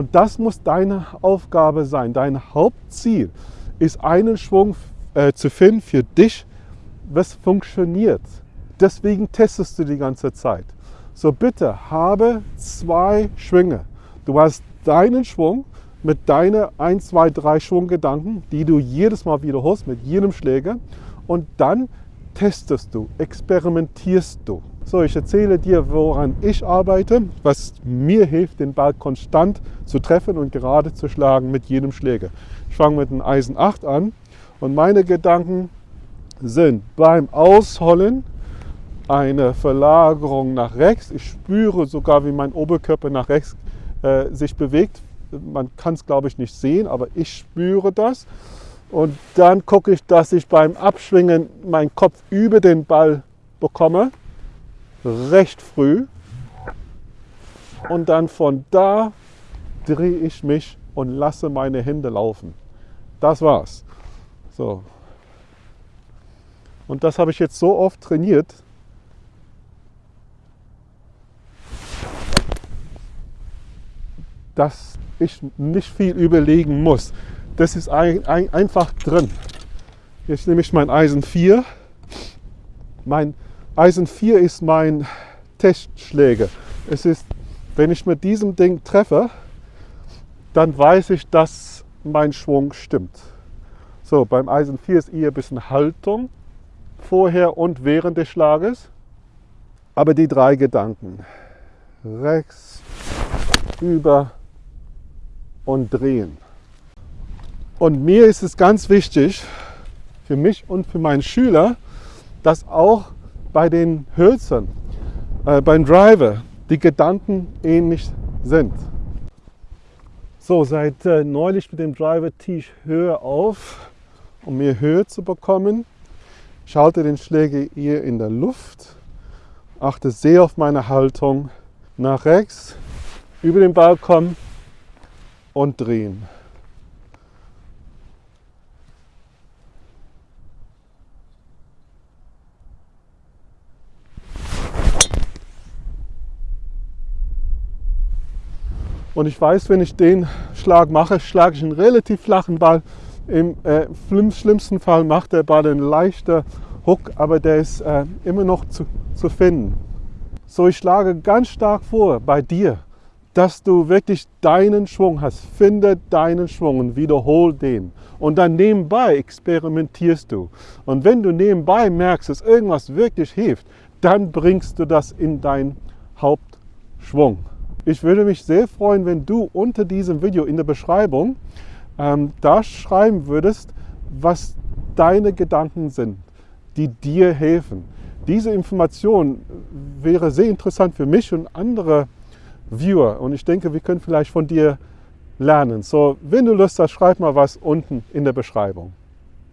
Und das muss deine Aufgabe sein. Dein Hauptziel ist einen Schwung äh, zu finden für dich, was funktioniert. Deswegen testest du die ganze Zeit. So bitte habe zwei Schwünge. Du hast deinen Schwung mit deinen 1, 2, 3 Schwunggedanken, die du jedes Mal wiederholst mit jedem Schläger. Und dann testest du, experimentierst du. So, ich erzähle dir, woran ich arbeite, was mir hilft, den Ball konstant zu treffen und gerade zu schlagen mit jedem Schläger. Ich fange mit dem Eisen 8 an und meine Gedanken sind beim Ausholen eine Verlagerung nach rechts. Ich spüre sogar, wie mein Oberkörper nach rechts äh, sich bewegt. Man kann es, glaube ich, nicht sehen, aber ich spüre das. Und dann gucke ich, dass ich beim Abschwingen meinen Kopf über den Ball bekomme, recht früh. Und dann von da drehe ich mich und lasse meine Hände laufen. Das war's. So. Und das habe ich jetzt so oft trainiert, dass ich nicht viel überlegen muss. Das ist ein, ein, einfach drin. Jetzt nehme ich mein Eisen 4. Mein Eisen 4 ist mein Testschläger. Es ist, wenn ich mit diesem Ding treffe, dann weiß ich, dass mein Schwung stimmt. So, beim Eisen 4 ist eher ein bisschen Haltung vorher und während des Schlages. Aber die drei Gedanken, rechts, über und drehen. Und mir ist es ganz wichtig, für mich und für meinen Schüler, dass auch bei den Hölzern, äh, beim Driver, die Gedanken ähnlich sind. So, seit äh, neulich mit dem Driver tee ich höher auf, um mehr Höhe zu bekommen. Ich halte den Schläger eher in der Luft, achte sehr auf meine Haltung nach rechts, über den Ball kommen und drehen. Und ich weiß, wenn ich den Schlag mache, schlage ich einen relativ flachen Ball. Im äh, schlimmsten Fall macht der Ball einen leichten Hook, aber der ist äh, immer noch zu, zu finden. So, ich schlage ganz stark vor bei dir, dass du wirklich deinen Schwung hast. Finde deinen Schwung und wiederhol den. Und dann nebenbei experimentierst du. Und wenn du nebenbei merkst, dass irgendwas wirklich hilft, dann bringst du das in deinen Hauptschwung. Ich würde mich sehr freuen, wenn du unter diesem Video in der Beschreibung ähm, da schreiben würdest, was deine Gedanken sind, die dir helfen. Diese Information wäre sehr interessant für mich und andere Viewer und ich denke, wir können vielleicht von dir lernen. So, wenn du Lust hast, schreib mal was unten in der Beschreibung.